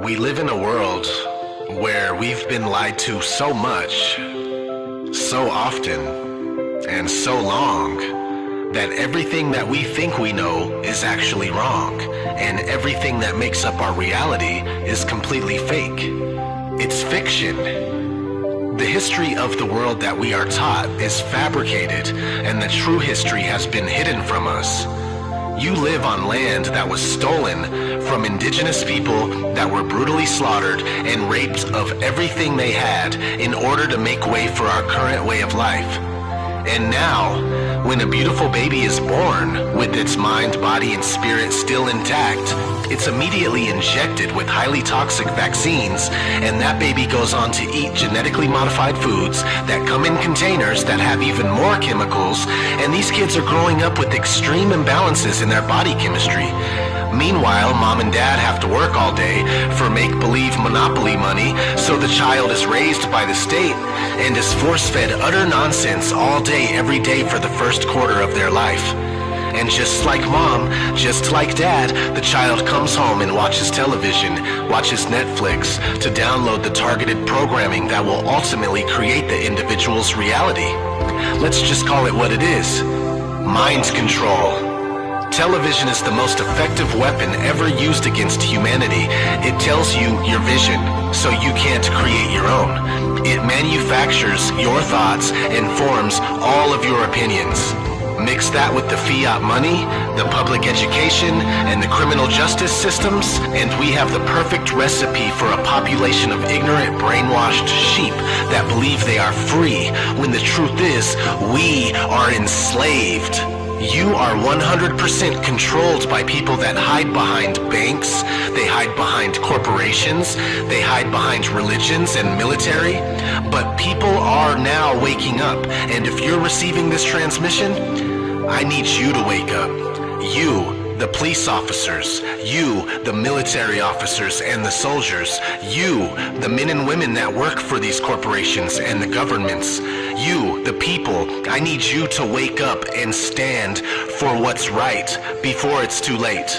We live in a world where we've been lied to so much, so often, and so long that everything that we think we know is actually wrong, and everything that makes up our reality is completely fake. It's fiction. The history of the world that we are taught is fabricated, and the true history has been hidden from us. You live on land that was stolen from indigenous people that were brutally slaughtered and raped of everything they had in order to make way for our current way of life. And now, when a beautiful baby is born with its mind, body, and spirit still intact, it's immediately injected with highly toxic vaccines, and that baby goes on to eat genetically modified foods that come in containers that have even more chemicals, and these kids are growing up with extreme imbalances in their body chemistry. Meanwhile, mom and dad have to work all day for make-believe monopoly money, so the child is raised by the state and is force-fed utter nonsense all day every day for the first quarter of their life. And just like mom, just like dad, the child comes home and watches television, watches Netflix, to download the targeted programming that will ultimately create the individual's reality. Let's just call it what it is. Mind control. Television is the most effective weapon ever used against humanity. It tells you your vision, so you can't create your own. It manufactures your thoughts and forms all of your opinions. Mix that with the fiat money, the public education, and the criminal justice systems, and we have the perfect recipe for a population of ignorant, brainwashed sheep that believe they are free, when the truth is, we are enslaved. You are 100% controlled by people that hide behind banks, they hide behind corporations, they hide behind religions and military. But people are now waking up, and if you're receiving this transmission, I need you to wake up. You the police officers, you, the military officers and the soldiers, you, the men and women that work for these corporations and the governments, you, the people, I need you to wake up and stand for what's right before it's too late.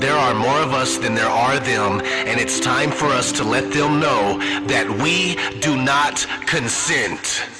There are more of us than there are them, and it's time for us to let them know that we do not consent.